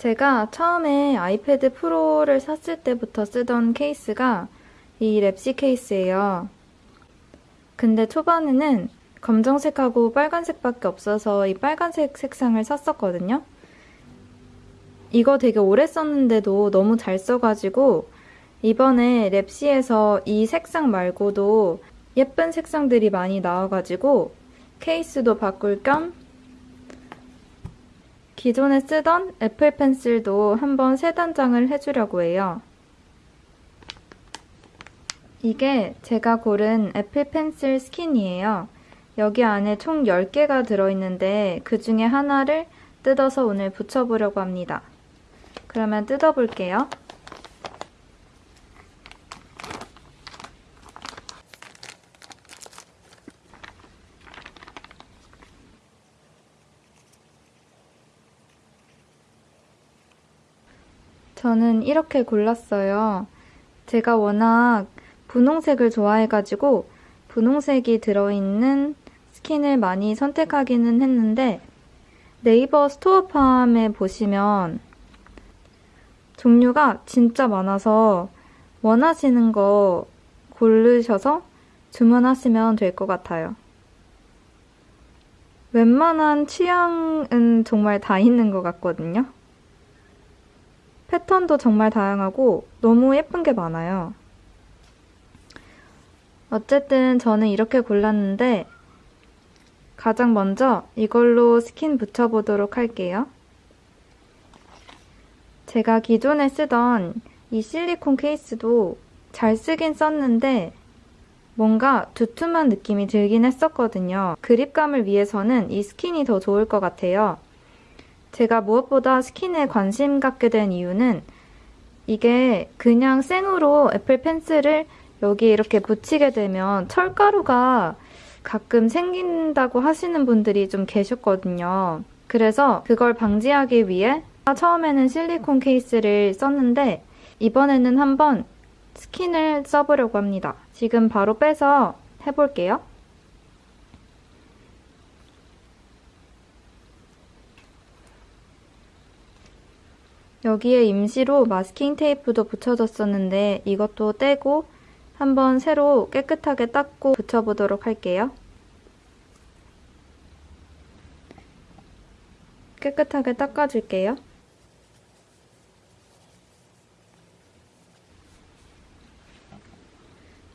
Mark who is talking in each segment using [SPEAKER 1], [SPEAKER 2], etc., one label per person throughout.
[SPEAKER 1] 제가 처음에 아이패드 프로를 샀을 때부터 쓰던 케이스가 이 랩시 케이스예요. 근데 초반에는 검정색하고 빨간색밖에 없어서 이 빨간색 색상을 샀었거든요. 이거 되게 오래 썼는데도 너무 잘 써가지고 이번에 랩시에서 이 색상 말고도 예쁜 색상들이 많이 나와가지고 케이스도 바꿀 겸 기존에 쓰던 애플 펜슬도 한번 새 단장을 해주려고 해요. 이게 제가 고른 애플 펜슬 스킨이에요. 여기 안에 총 10개가 들어있는데 그 중에 하나를 뜯어서 오늘 붙여보려고 합니다. 그러면 뜯어볼게요. 저는 이렇게 골랐어요. 제가 워낙 분홍색을 좋아해가지고 분홍색이 들어있는 스킨을 많이 선택하기는 했는데 네이버 스토어팜에 보시면 종류가 진짜 많아서 원하시는 거 고르셔서 주문하시면 될 것 같아요. 웬만한 취향은 정말 다 있는 것 같거든요. 패턴도 정말 다양하고 너무 예쁜 게 많아요. 어쨌든 저는 이렇게 골랐는데 가장 먼저 이걸로 스킨 붙여보도록 할게요. 제가 기존에 쓰던 이 실리콘 케이스도 잘 쓰긴 썼는데 뭔가 두툼한 느낌이 들긴 했었거든요. 그립감을 위해서는 이 스킨이 더 좋을 것 같아요. 제가 무엇보다 스킨에 관심 갖게 된 이유는 이게 그냥 생으로 애플 펜슬을 여기 이렇게 붙이게 되면 철가루가 가끔 생긴다고 하시는 분들이 좀 계셨거든요. 그래서 그걸 방지하기 위해 처음에는 실리콘 케이스를 썼는데 이번에는 한번 스킨을 써보려고 합니다. 지금 바로 빼서 해볼게요. 여기에 임시로 마스킹 테이프도 붙여줬었는데 이것도 떼고 한번 새로 깨끗하게 닦고 붙여보도록 할게요. 깨끗하게 닦아줄게요.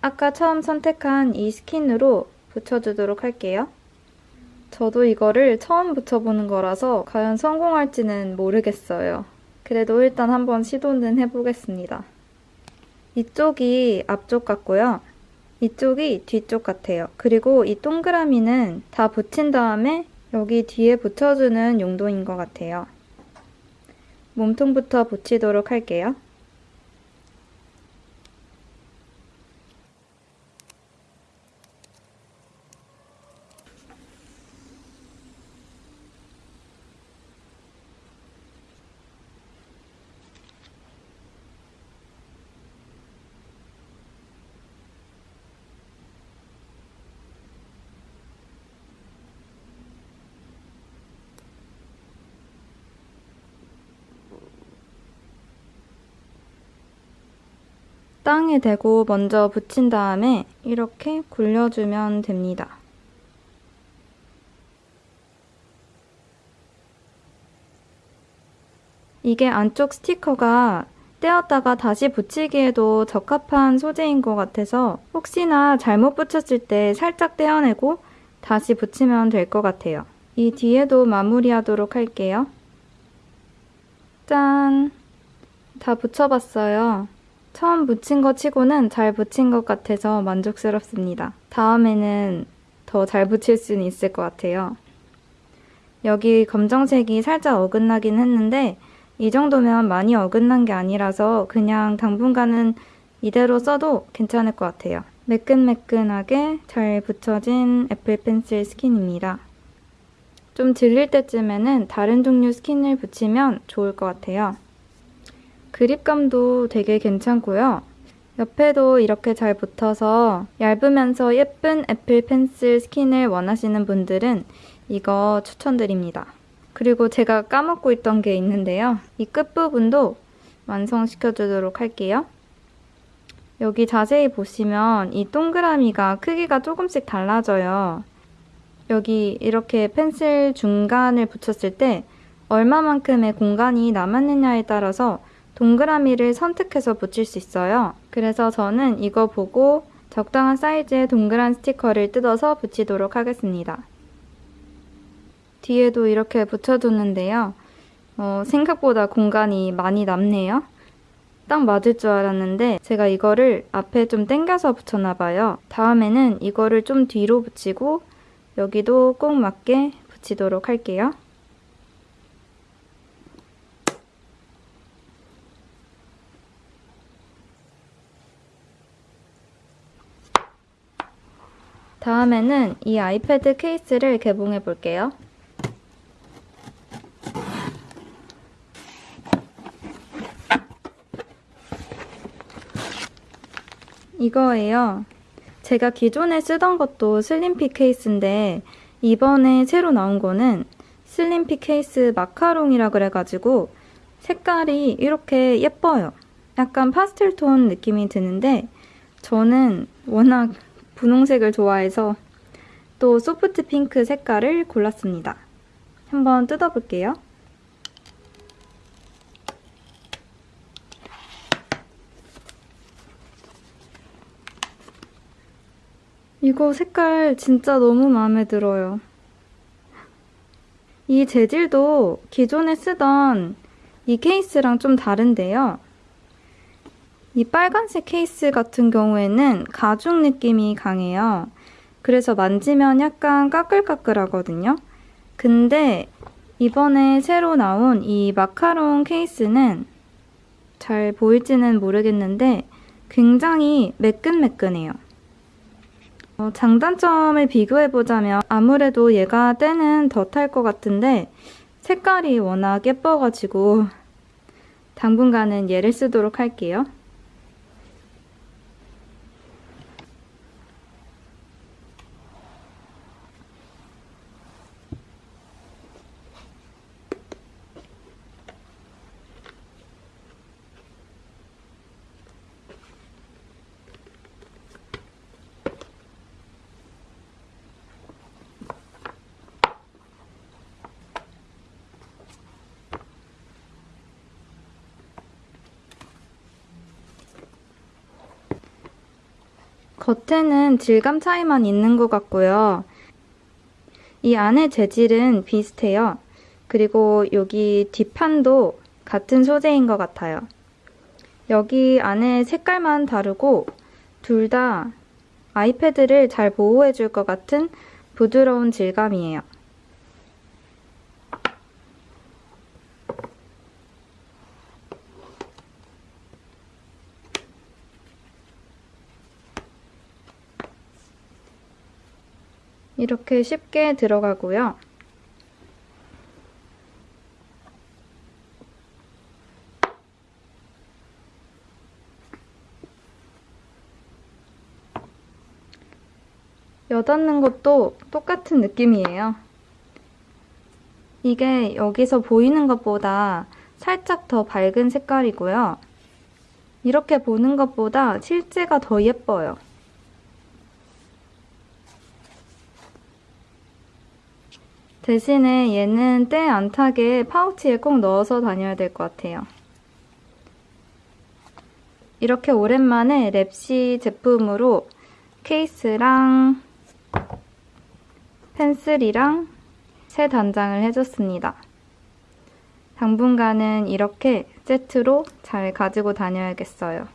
[SPEAKER 1] 아까 처음 선택한 이 스킨으로 붙여주도록 할게요. 저도 이거를 처음 붙여보는 거라서 과연 성공할지는 모르겠어요. 그래도 일단 한번 시도는 해보겠습니다. 이쪽이 앞쪽 같고요. 이쪽이 뒤쪽 같아요. 그리고 이 동그라미는 다 붙인 다음에 여기 뒤에 붙여주는 용도인 것 같아요. 몸통부터 붙이도록 할게요. 땅에 대고 먼저 붙인 다음에 이렇게 굴려주면 됩니다. 이게 안쪽 스티커가 떼었다가 다시 붙이기에도 적합한 소재인 것 같아서 혹시나 잘못 붙였을 때 살짝 떼어내고 다시 붙이면 될 것 같아요. 이 뒤에도 마무리하도록 할게요. 짠! 다 붙여봤어요. 처음 붙인 것 치고는 잘 붙인 것 같아서 만족스럽습니다. 다음에는 더 잘 붙일 수는 있을 것 같아요. 여기 검정색이 살짝 어긋나긴 했는데 이 정도면 많이 어긋난 게 아니라서 그냥 당분간은 이대로 써도 괜찮을 것 같아요. 매끈매끈하게 잘 붙여진 애플 펜슬 스킨입니다. 좀 질릴 때쯤에는 다른 종류 스킨을 붙이면 좋을 것 같아요. 그립감도 되게 괜찮고요. 옆에도 이렇게 잘 붙어서 얇으면서 예쁜 애플 펜슬 스킨을 원하시는 분들은 이거 추천드립니다. 그리고 제가 까먹고 있던 게 있는데요. 이 끝부분도 완성시켜주도록 할게요. 여기 자세히 보시면 이 동그라미가 크기가 조금씩 달라져요. 여기 이렇게 펜슬 중간을 붙였을 때 얼마만큼의 공간이 남았느냐에 따라서 동그라미를 선택해서 붙일 수 있어요. 그래서 저는 이거 보고 적당한 사이즈의 동그란 스티커를 뜯어서 붙이도록 하겠습니다. 뒤에도 이렇게 붙여줬는데요. 어, 생각보다 공간이 많이 남네요. 딱 맞을 줄 알았는데 제가 이거를 앞에 좀 당겨서 붙였나봐요. 다음에는 이거를 좀 뒤로 붙이고 여기도 꼭 맞게 붙이도록 할게요. 다음에는 이 아이패드 케이스를 개봉해 볼게요. 이거예요. 제가 기존에 쓰던 것도 슬림핏 케이스인데 이번에 새로 나온 거는 슬림핏 케이스 마카롱이라 그래가지고 색깔이 이렇게 예뻐요. 약간 파스텔 톤 느낌이 드는데 저는 워낙 분홍색을 좋아해서 또 소프트 핑크 색깔을 골랐습니다. 한번 뜯어볼게요. 이거 색깔 진짜 너무 마음에 들어요. 이 재질도 기존에 쓰던 이 케이스랑 좀 다른데요. 이 빨간색 케이스 같은 경우에는 가죽 느낌이 강해요. 그래서 만지면 약간 까끌까끌하거든요. 근데 이번에 새로 나온 이 마카롱 케이스는 잘 보일지는 모르겠는데 굉장히 매끈매끈해요. 어, 장단점을 비교해보자면 아무래도 얘가 때는 더 탈 것 같은데 색깔이 워낙 예뻐가지고 당분간은 얘를 쓰도록 할게요. 겉에는 질감 차이만 있는 것 같고요. 이 안의 재질은 비슷해요. 그리고 여기 뒷판도 같은 소재인 것 같아요. 여기 안에 색깔만 다르고 둘 다 아이패드를 잘 보호해줄 것 같은 부드러운 질감이에요. 이렇게 쉽게 들어가고요. 여닫는 것도 똑같은 느낌이에요. 이게 여기서 보이는 것보다 살짝 더 밝은 색깔이고요. 이렇게 보는 것보다 실제가 더 예뻐요. 대신에 얘는 때 안 타게 파우치에 꼭 넣어서 다녀야 될 것 같아요. 이렇게 오랜만에 랩시 제품으로 케이스랑 펜슬이랑 새 단장을 해줬습니다. 당분간은 이렇게 세트로 잘 가지고 다녀야겠어요.